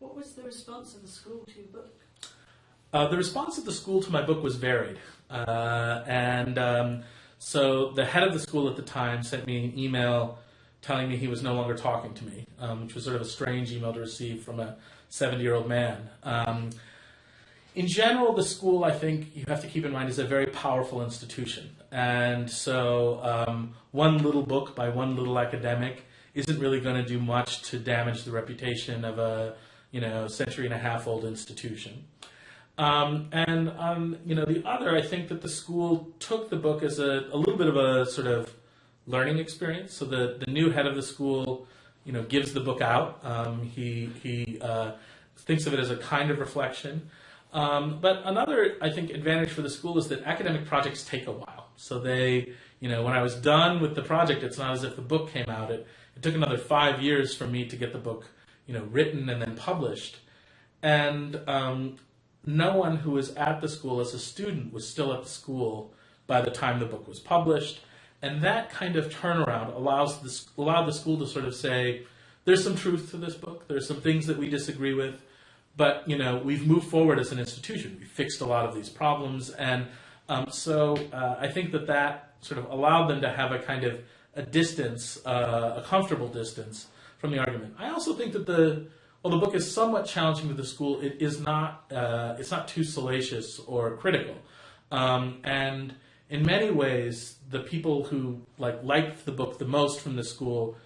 What was the response of the school to your book? Uh, the response of the school to my book was varied. Uh, and um, so the head of the school at the time sent me an email telling me he was no longer talking to me, um, which was sort of a strange email to receive from a 70 year old man. Um, in general, the school, I think you have to keep in mind, is a very powerful institution. And so um, one little book by one little academic isn't really going to do much to damage the reputation of a you know century and a half old institution. Um, and um, you know the other, I think that the school took the book as a, a little bit of a sort of learning experience. So the, the new head of the school, you know, gives the book out. Um, he he uh, thinks of it as a kind of reflection. Um, but another, I think, advantage for the school is that academic projects take a while. So they, you know, when I was done with the project, it's not as if the book came out. It, it took another five years for me to get the book, you know, written and then published. And um, no one who was at the school as a student was still at the school by the time the book was published. And that kind of turnaround allows the, allowed the school to sort of say, there's some truth to this book. There's some things that we disagree with but you know, we've moved forward as an institution. We've fixed a lot of these problems, and um, so uh, I think that that sort of allowed them to have a kind of a distance, uh, a comfortable distance from the argument. I also think that the well, the book is somewhat challenging to the school. It is not uh, it's not too salacious or critical, um, and in many ways, the people who like liked the book the most from the school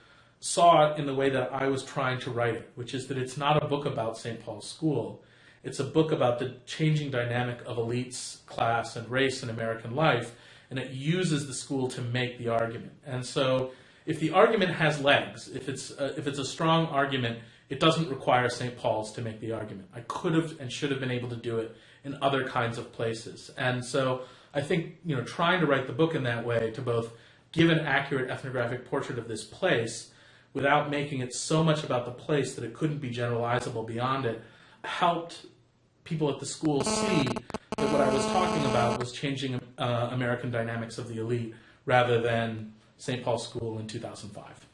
saw it in the way that I was trying to write it, which is that it's not a book about St. Paul's School. It's a book about the changing dynamic of elites, class, and race in American life, and it uses the school to make the argument. And so, if the argument has legs, if it's a, if it's a strong argument, it doesn't require St. Paul's to make the argument. I could have and should have been able to do it in other kinds of places. And so, I think you know, trying to write the book in that way to both give an accurate ethnographic portrait of this place without making it so much about the place that it couldn't be generalizable beyond it, helped people at the school see that what I was talking about was changing uh, American dynamics of the elite rather than St. Paul's School in 2005.